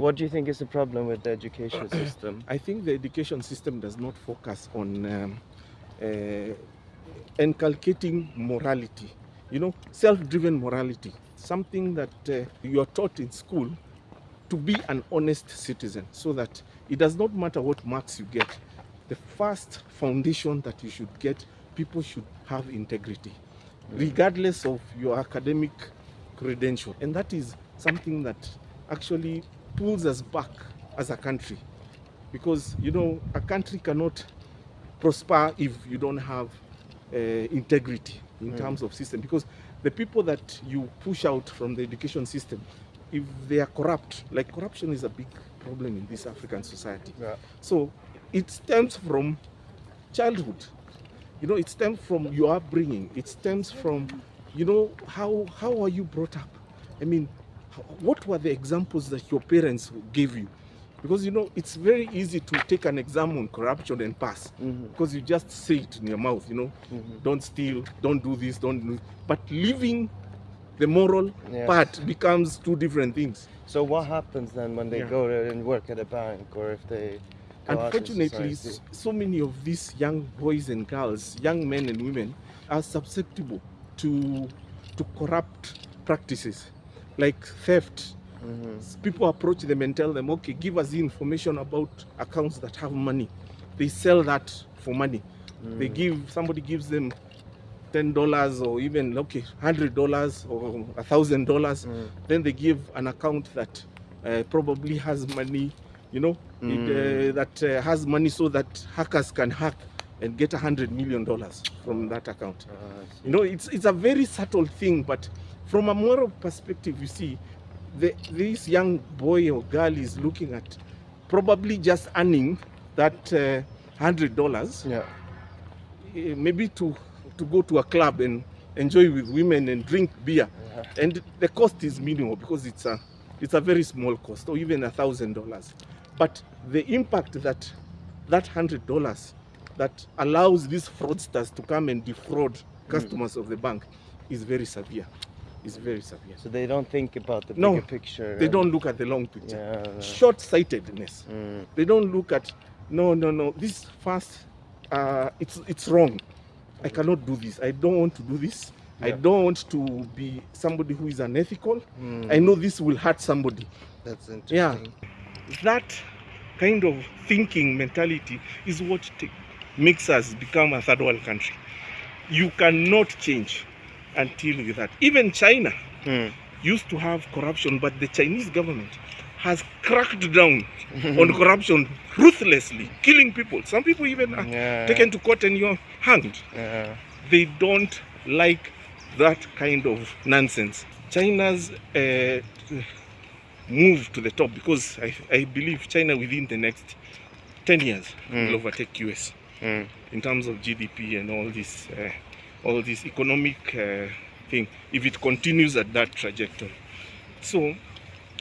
What do you think is the problem with the education system? I think the education system does not focus on um, uh, inculcating morality, you know, self-driven morality, something that uh, you are taught in school to be an honest citizen so that it does not matter what marks you get. The first foundation that you should get, people should have integrity, regardless of your academic credential. And that is something that actually pulls us back as a country. Because, you know, a country cannot prosper if you don't have uh, integrity in Mm. terms of system. Because the people that you push out from the education system, if they are corrupt, like corruption is a big problem in this African society. Yeah. So it stems from childhood. You know, it stems from your upbringing. It stems from, you know, how how are you brought up? I mean, what were the examples that your parents gave you? Because you know, it's very easy to take an exam on corruption and pass Mhm. because you just say it in your mouth. You know, Mhm. don't steal, don't do this, don't do. But living the moral Yeah. part becomes two different things. So what happens then when they Yeah. go there and work at a bank or if they go out in Unfortunately, so many of these young boys and girls, young men and women, are susceptible to to corrupt practices like theft. Mhm. People approach them and tell them, "Okay, give us the information about accounts that have money." They sell that for money. They Mm. give somebody gives them ten dollars or even okay hundred dollars or a thousand dollars. Mm. Then they give an account that uh, probably has money, you know, it, Mm. uh, that uh, has money so that hackers can hack and get a hundred million dollars from that account. Ah, You know, it's it's a very subtle thing, but from a moral perspective, you see, the, this young boy or girl is looking at probably just earning that uh, hundred dollars. Yeah. eh, maybe to to go to a club and enjoy with women and drink beer. Yeah. and the cost is minimal because it's a it's a very small cost or even a thousand dollars. But the impact that that hundred dollars that allows these fraudsters to come and defraud customers of the bank is very severe is very severe So they don't think about the No, bigger picture. they and- don't look at the long picture Yeah. no. short-sightedness Mm. they don't look at no no no this fast uh it's it's wrong i cannot do this i don't want to do this i don't want to be somebody who is unethical Mm. i know this will hurt somebody That's interesting. Yeah. that kind of thinking mentality is what makes us become a third world country you cannot change until that even china Mm. used to have corruption but the chinese government has cracked down on corruption ruthlessly, killing people. Some people even are Yeah. taken to court and you're hanged. Yeah. They don't like that kind of nonsense. China's uh, move to the top because I, I believe China within the next 10 years Mm. will overtake US Mm. in terms of GDP and all this, uh, all this economic uh, thing if it continues at that trajectory. So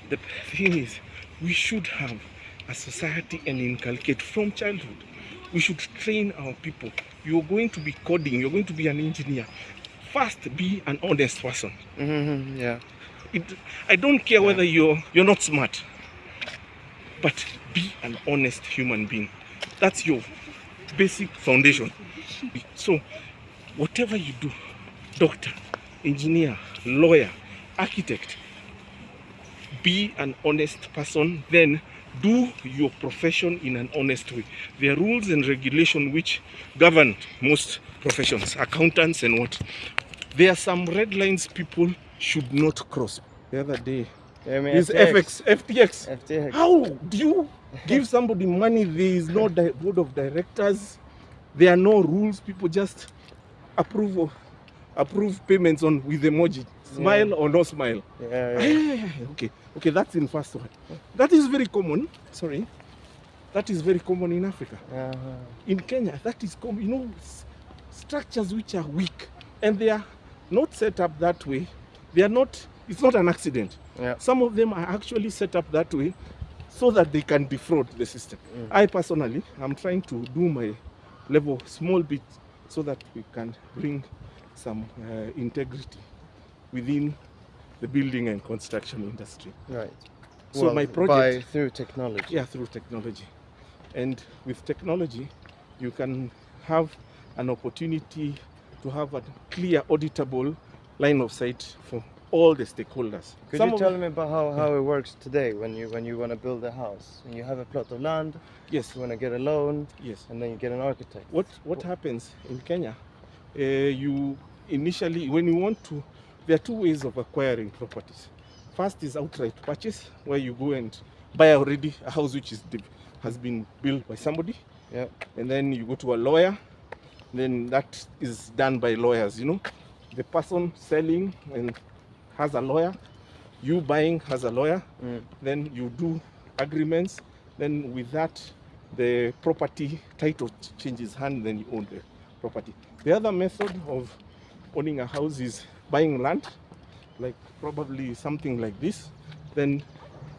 the thing is, we should have a society and inculcate from childhood. We should train our people. You're going to be coding. You're going to be an engineer. First, be an honest person. Mhm, Yeah. It, I don't care whether you're you're not smart, but be an honest human being. That's your basic foundation. So, whatever you do, doctor, engineer, lawyer, architect, be an honest person. Then do your profession in an honest way. There are rules and regulation which govern most professions, accountants and what. There are some red lines people should not cross. The other day, I mean, is FX, FTX. FTX. How do you give somebody money? There is no board of directors. There are no rules. People just approve approve payments on with emoji, smile or no smile. Yeah, Ah, yeah. yeah, yeah, yeah. Okay, okay, that's in first one. That is very common. Sorry, that is very common in Africa. Uh-huh. In Kenya, that is common. You know, structures which are weak and they are not set up that way. They are not. It's not an accident. Yeah. Some of them are actually set up that way so that they can defraud the system. Mm. I personally, I'm trying to do my level small bit so that we can bring some uh, integrity within the building and construction industry. Right. So well, my by project, through technology. yeah, through technology, and with technology, you can have an opportunity to have a clear, auditable line of sight for all the stakeholders. Could Some you tell me about how, how it works today when you when you want to build a house and you have a plot of land, Yes, you want to get a loan, yes. and then you get an architect. What what happens in Kenya? Uh, you initially, when you want to, there are two ways of acquiring properties. First is outright purchase, where you go and buy already a house which is has been built by somebody, Yeah. and then you go to a lawyer. Then that is done by lawyers. You know, the person selling and has a lawyer, you buying has a lawyer. Mm. Then you do agreements. Then with that, the property title changes hand. Then you own the property. The other method of owning a house is buying land, like probably something like this. Then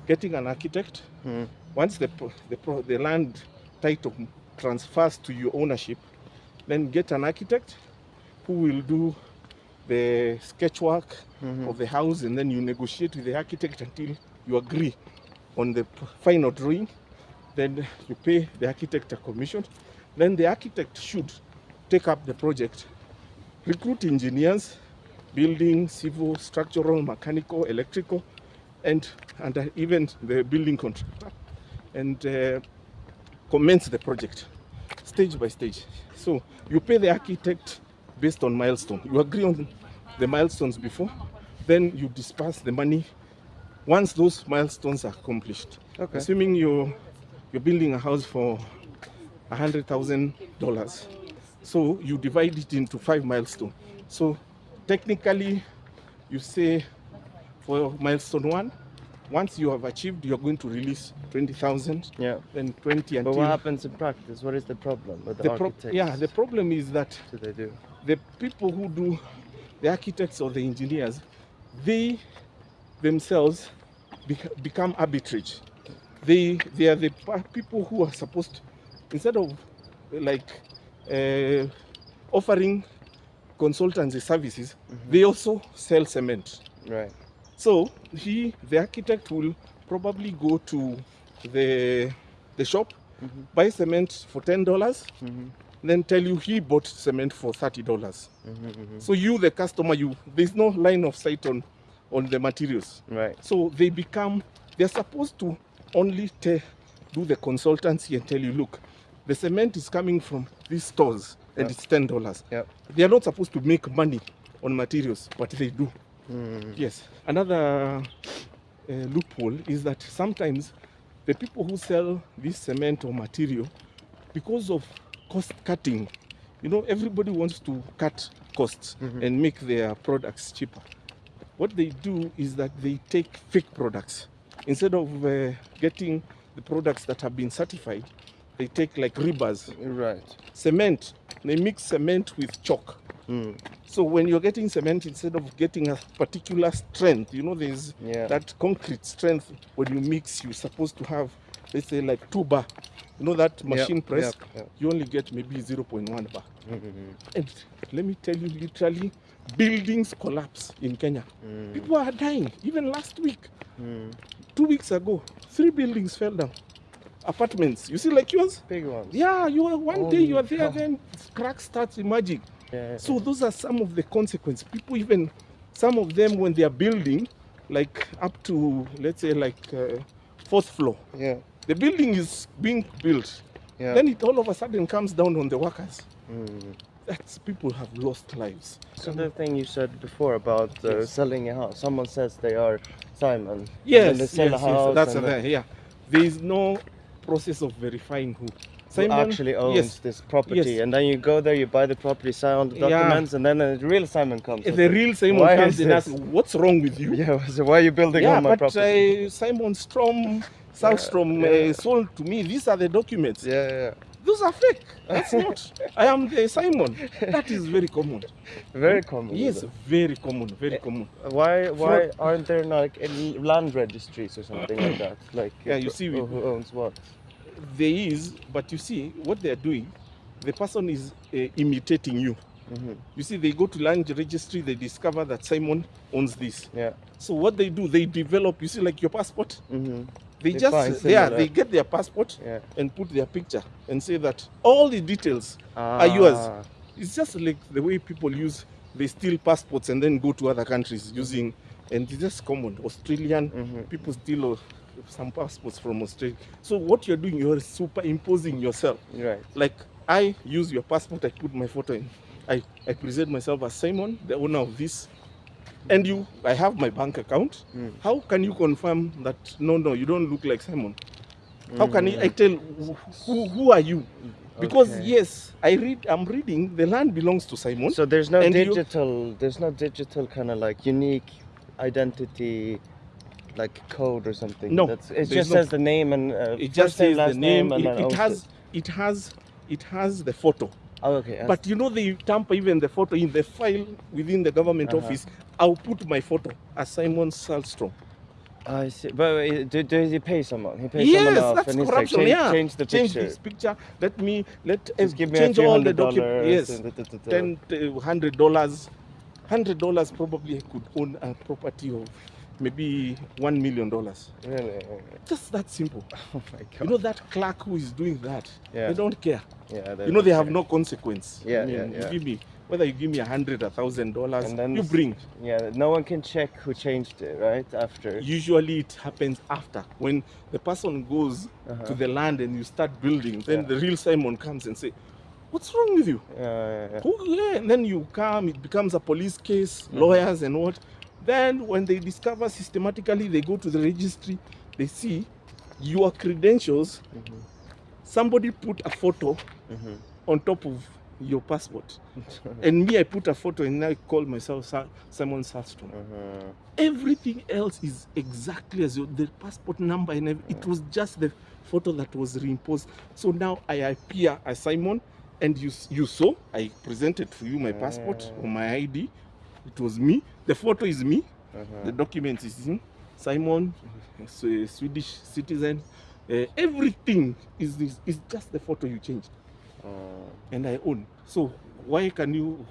getting an architect. Mm. Once the the, the land title transfers to your ownership, then get an architect who will do the sketch work Mhm. of the house and then you negotiate with the architect until you agree on the final drawing. Then you pay the architect a commission. Then the architect should take up the project. Recruit engineers building civil structural mechanical electrical and and uh, even the building contractor and uh, commence the project stage by stage. So you pay the architect based on milestone. You agree on the milestones before then you disperse the money once those milestones are accomplished Okay. assuming you're you're building a house for a hundred thousand dollars so you divide it into five milestones so technically you say for milestone one once you have achieved you're going to release 20000 Yeah. then 20 But what happens in practice? What is the problem with the, the pro- architects? yeah the problem is that do they do? the people who do the architects or the engineers they themselves bec- become arbitrage they they are the people who are supposed instead of like uh, offering consultancy services they also sell cement Right. so he the architect will probably go to the the shop Mhm. buy cement for ten dollars Mm-hmm. Then tell you he bought cement for thirty dollars Mm-hmm. so you, the customer, you there's no line of sight on on the materials. Right. So they become they're supposed to only do the consultancy and tell you, look, the cement is coming from these stores and Yeah. it's ten dollars. Yeah. They are not supposed to make money on materials, but they do. Mm. Yes. Another uh, loophole is that sometimes the people who sell this cement or material, because of cost cutting, you know, everybody wants to cut costs Mhm. and make their products cheaper. What they do is that they take fake products. Instead of uh, getting the products that have been certified, they take like rebars, Right. cement. They mix cement with chalk. Mm. So when you're getting cement, instead of getting a particular strength, you know, there's Yeah. that concrete strength. When you mix, you're supposed to have, let's say, like two bar. You know that machine Yep, press. yep, yep. You only get maybe 0.1 bar. Mhm. And let me tell you, literally, buildings collapse in Kenya. Mm. People are dying. Even last week, Mm. two weeks ago, three buildings fell down. Apartments. You see, like yours. Big ones. Yeah, you are one Oh day you are there, God. then cracks starts emerging. Yeah. So those are some of the consequences. People even, some of them when they are building, like up to let's say like uh, fourth floor, yeah. The building is being built. Yeah. Then it all of a sudden comes down on the workers. Mm. That's people have lost lives. So the thing you said before about uh, Yes. selling a house, someone says they are Simon. Yes, they yes, sell a yes, house. that's a and then there. Yeah, there is no process of verifying who. who actually owns yes, this property, yes. and then you go there, you buy the property, sign all the Yeah. documents, and then the real Simon comes. the real Simon Why comes and asks, "What's wrong with you?" Yeah. So why are you building yeah, on my but property? uh, Simon Strom, Southstrom yeah. Uh, sold to me. These are the documents. yeah, yeah. Those are fake. That's not. I am the Simon. That is very common. Very common. Yes, very common. Very Eh, common. Why why aren't there like any land registries or something like that? Like Yeah, you uh, see, who, who owns what? There is, but you see, what they are doing, the person is uh, imitating you. Mhm. You see, they go to land registry, they discover that Simon owns this. Yeah. So what they do, they develop. You see, like your passport. Mhm. They, They just yeah, they get their passport Yeah. and put their picture and say that all the details are yours. Ah. It's just like the way people use they steal passports and then go to other countries using and it's just common. Australian Mhm. people steal some passports from Australia. So what you're doing, you're superimposing yourself. Right. Like I use your passport, I put my photo in. I, I present myself as Simon, the owner of this. And you, I have my bank account. Mm. How can you confirm that no, no, you don't look like Simon? How can I, I tell who, who, are you? Because Okay. yes, I read. I'm reading. The land belongs to Simon. So there's no And you- digital. There's no digital kind of like unique identity, like code or something. No, That's, it just no- says the name and uh, it just says the name. and It, it has. It has. It has the photo. Oh, okay. But you know they tamper even the photo in the file within the government Uh-huh. office. I'll put my photo as Simon Salstrom. I see. But do, does he pay someone? He pays Yes, someone off, that's and he's like, change, yeah, change the change picture. this picture. Let me let Just uh, give me change all the documents. Yes, da- da- ten uh, hundred dollars. Hundred dollars probably I could own a property of maybe one million dollars. Really? Just that simple. Oh my god. You know that clerk who is doing that. Yeah. They don't care. yeah. you know they have no consequence. Yeah, I mean, yeah, you yeah. give me whether you give me a hundred, a thousand dollars, you bring. Yeah. No one can check who changed it, right? After. Usually it happens after when the person goes Uh-huh. to the land and you start building. Then Yeah. the real Simon comes and say, "What's wrong with you?" Yeah, yeah, yeah. Who, yeah, and then you come, it becomes a police case, Mm-hmm. lawyers and what. Then when they discover systematically, they go to the registry, they see your credentials. Mhm. Somebody put a photo Mhm. on top of your passport. and me, I put a photo and I call myself Sa- Simon Salstrom. Mhm. Everything else is exactly as your, the passport number and it was just the photo that was reimposed. So now I appear as Simon, and you you saw I presented for you my passport or my ID. It was me. The photo is me. Uh -huh. The document is him. Simon, a Swedish citizen. Uh, everything is is, is just the photo you changed, Uh, and I own. So why can you?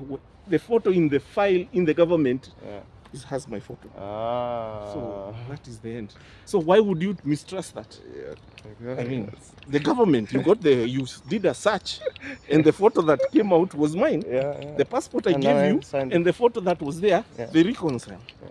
The photo in the file in the government yeah. Is, has my photo. Ah. So that is the end. So why would you mistrust that? yeah. I mean, the government, you got the, you did a search, and the photo that came out was mine. yeah, yeah. The passport I And gave I you and the photo that was there, Yeah. they reconcile. yeah.